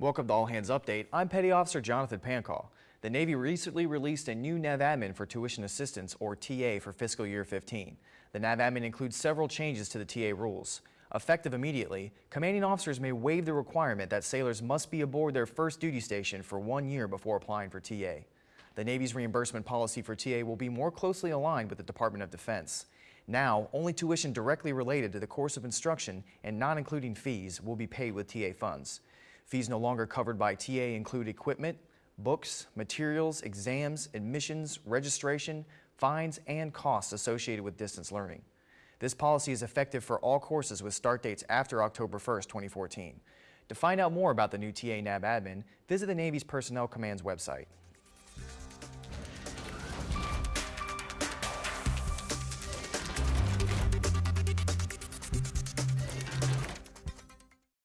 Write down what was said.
Welcome to All Hands Update. I'm Petty Officer Jonathan Pancall. The Navy recently released a new NAVADMIN for tuition assistance, or TA, for fiscal year 15. The NAVADMIN includes several changes to the TA rules. Effective immediately, commanding officers may waive the requirement that sailors must be aboard their first duty station for one year before applying for TA. The Navy's reimbursement policy for TA will be more closely aligned with the Department of Defense. Now, only tuition directly related to the course of instruction and not including fees will be paid with TA funds. Fees no longer covered by TA include equipment, books, materials, exams, admissions, registration, fines, and costs associated with distance learning. This policy is effective for all courses with start dates after October 1, 2014. To find out more about the new TA NAVADMIN, visit the Navy's Personnel Command's website.